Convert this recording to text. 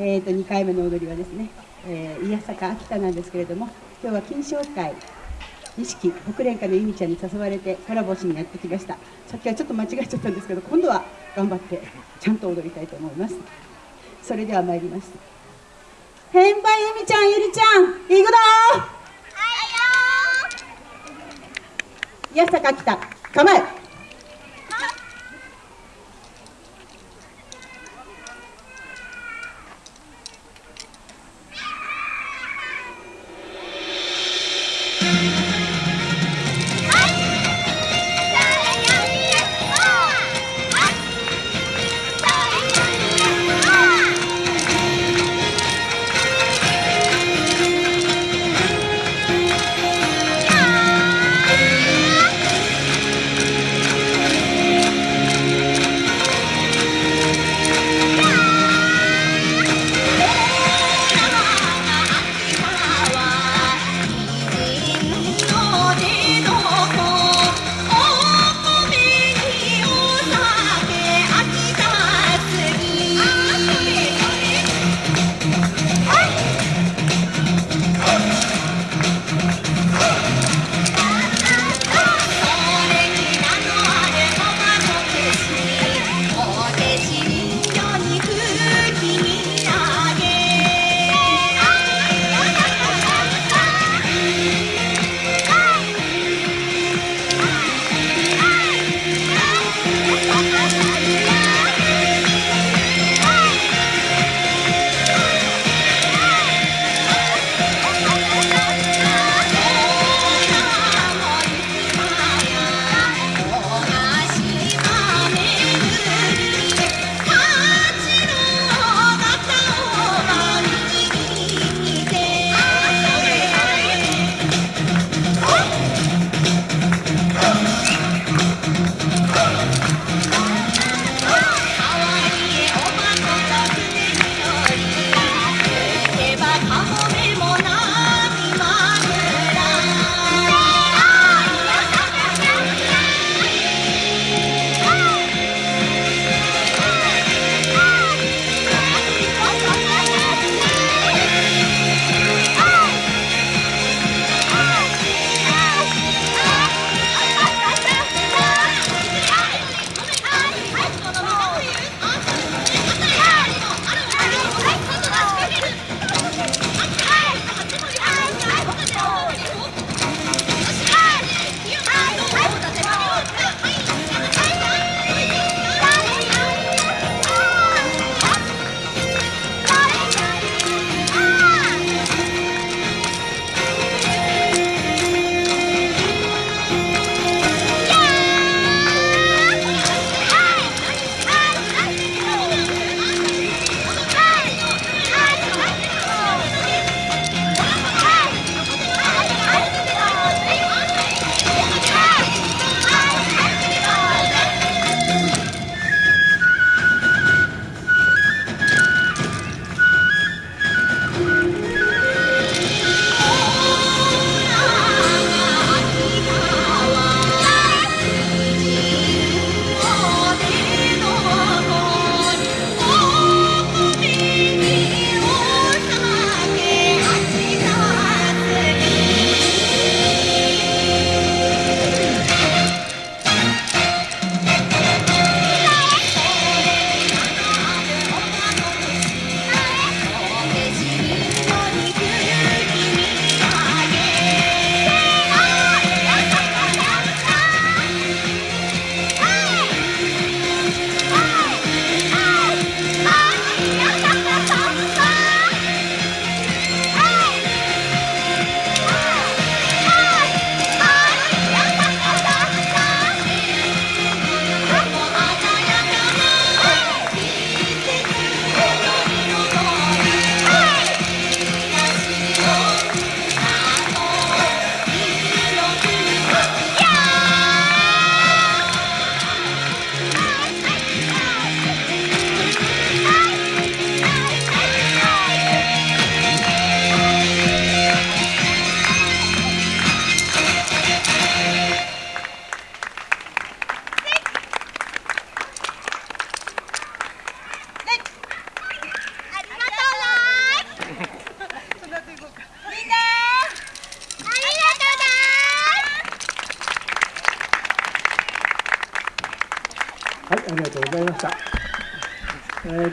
えー、と2回目の踊りはですね、えー、宮坂秋田なんですけれども今日は金賞会錦北連歌の由美ちゃんに誘われてコラボしにやってきました。さっきはちょっと間違えちゃったんですけど今度は頑張ってちゃんと踊りたいと思います。それでは参ります。変売由美ちゃんゆりちゃん行くぞ！宮坂秋田構えありがとうございました。えー